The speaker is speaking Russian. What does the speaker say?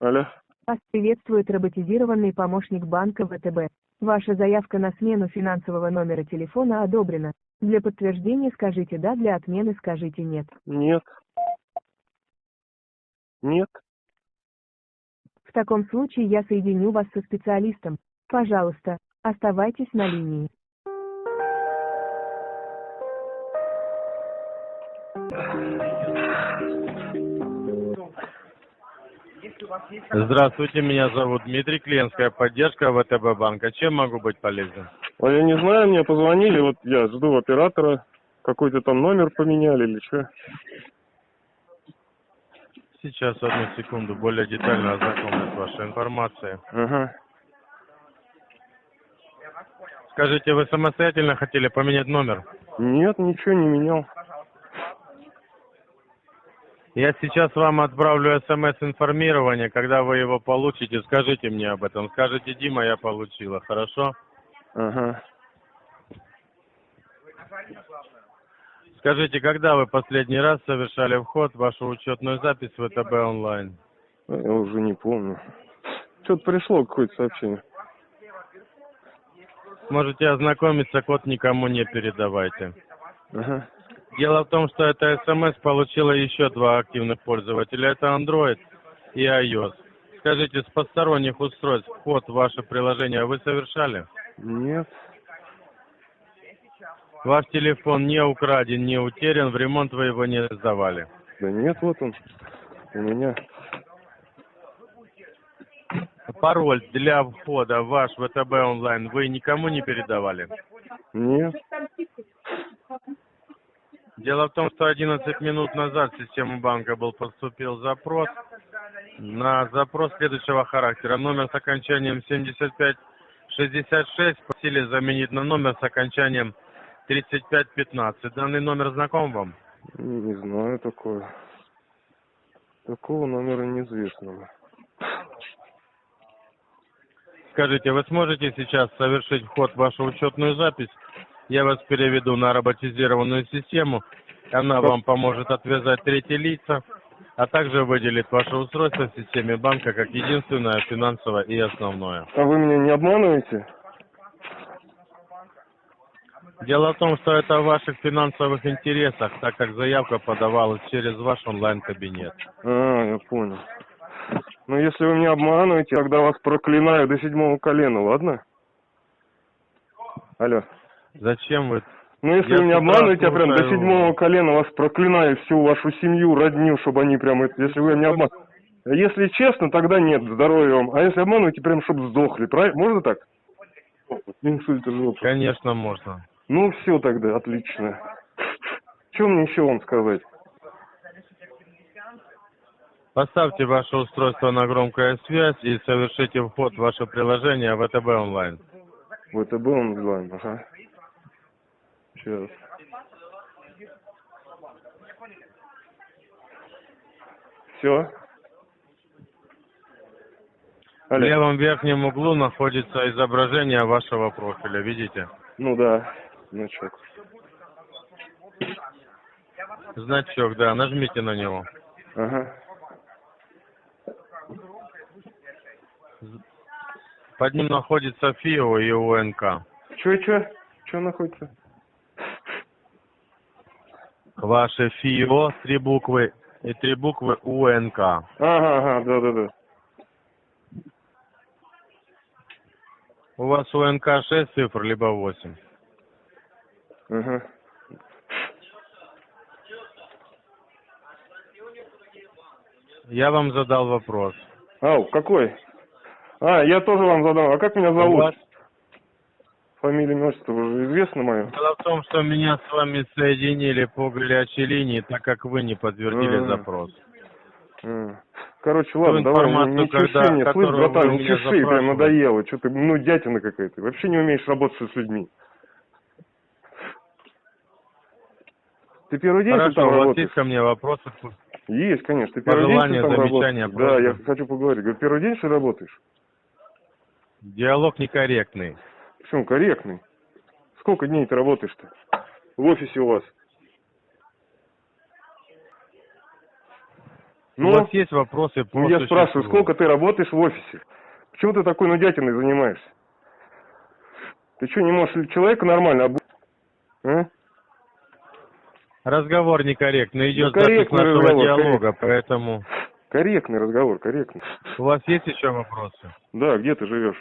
Алло. Вас приветствует роботизированный помощник банка ВТБ. Ваша заявка на смену финансового номера телефона одобрена. Для подтверждения скажите «да», для отмены скажите «нет». Нет. Нет. В таком случае я соединю вас со специалистом. Пожалуйста, оставайтесь на линии. Здравствуйте, меня зовут Дмитрий, клиентская поддержка ВТБ банка. Чем могу быть полезен? А я не знаю, мне позвонили, вот я жду оператора. Какой-то там номер поменяли или что? Сейчас, одну секунду, более детально ознакомлюсь с вашей информацией. Ага. Скажите, вы самостоятельно хотели поменять номер? Нет, ничего не менял. Я сейчас вам отправлю смс-информирование. Когда вы его получите, скажите мне об этом. Скажите, Дима, я получила, хорошо? Ага. Скажите, когда вы последний раз совершали вход в вашу учетную запись в ВТБ онлайн? А Я уже не помню. Что-то пришло какое-то сообщение. Можете ознакомиться, код никому не передавайте. Ага. Дело в том, что это смс получило еще два активных пользователя. Это Android и iOS. Скажите, с посторонних устройств вход в ваше приложение вы совершали? Нет. Ваш телефон не украден, не утерян, в ремонт вы его не сдавали. Да нет, вот он. У меня. Пароль для входа в ваш ВТБ онлайн вы никому не передавали? Нет. Дело в том, что 11 минут назад в систему банка был поступил запрос на запрос следующего характера. Номер с окончанием 7566 просили заменить на номер с окончанием 3515. Данный номер знаком вам? Не знаю такое. Такого номера неизвестного. Скажите, вы сможете сейчас совершить вход в вашу учетную запись? Я вас переведу на роботизированную систему. Она вам поможет отвязать третьи лица, а также выделит ваше устройство в системе банка как единственное финансовое и основное. А вы меня не обманываете? Дело в том, что это в ваших финансовых интересах, так как заявка подавалась через ваш онлайн-кабинет. А, я понял. Ну, если вы меня обманываете, тогда вас проклинаю до седьмого колена, ладно? Алло. Зачем вы? Ну, если Я вы меня обманываете, я прям до седьмого колена вас проклинаю, всю вашу семью, родню, чтобы они прям, если вы меня обманываете. Если честно, тогда нет, здоровья вам. А если обманываете, прям, чтобы сдохли, правильно? Можно так? Инсульт жопы. Конечно, можно. Ну, все тогда, отлично. Что мне еще вам сказать? Поставьте ваше устройство на громкую связь и совершите вход в ваше приложение ВТБ онлайн. ВТБ онлайн, ага. Сейчас. Все. В левом верхнем углу находится изображение вашего профиля, видите? Ну да, значок. Значок, да, нажмите на него. Ага. Под ним находится ФИО и УНК. Че, че? Че находится? Ваше ФИО, три буквы и три буквы УНК. Ага, ага, да, да, да. У вас УНК 6 цифр, либо 8. Ага. Я вам задал вопрос. Ау, какой? А, я тоже вам задал. А как меня У зовут? вас- Фамилия, имя, отчество уже известно мое? Дело в том, что меня с вами соединили по горячей линии, так как вы не подтвердили М. запрос. М. Короче, ладно, давай, информацию, не чеши мне, слышь, братан, не чеши, прям надоело. Что ты, ну, дятина какая-то. Вообще не умеешь работать с людьми. Ты первый день Хорошо, там у вас работаешь? есть ко мне вопросы? Есть, конечно. Ты первый день Пожелания, ты там замечания, работаешь? Да, я хочу поговорить. Говорю, первый день что работаешь? Диалог некорректный. Почему? Корректный. Сколько дней ты работаешь-то? В офисе у вас? Ну, У вас есть вопросы ну, я спрашиваю, сколько ты работаешь в офисе? Почему ты такой нудятиной занимаешься? Ты что, не можешь человека нормально обу... А? Разговор некорректный, идет Ну, запись нашего разговор, диалога, корректный. поэтому... Корректный разговор, корректный. У вас есть еще вопросы? Да, где ты живешь?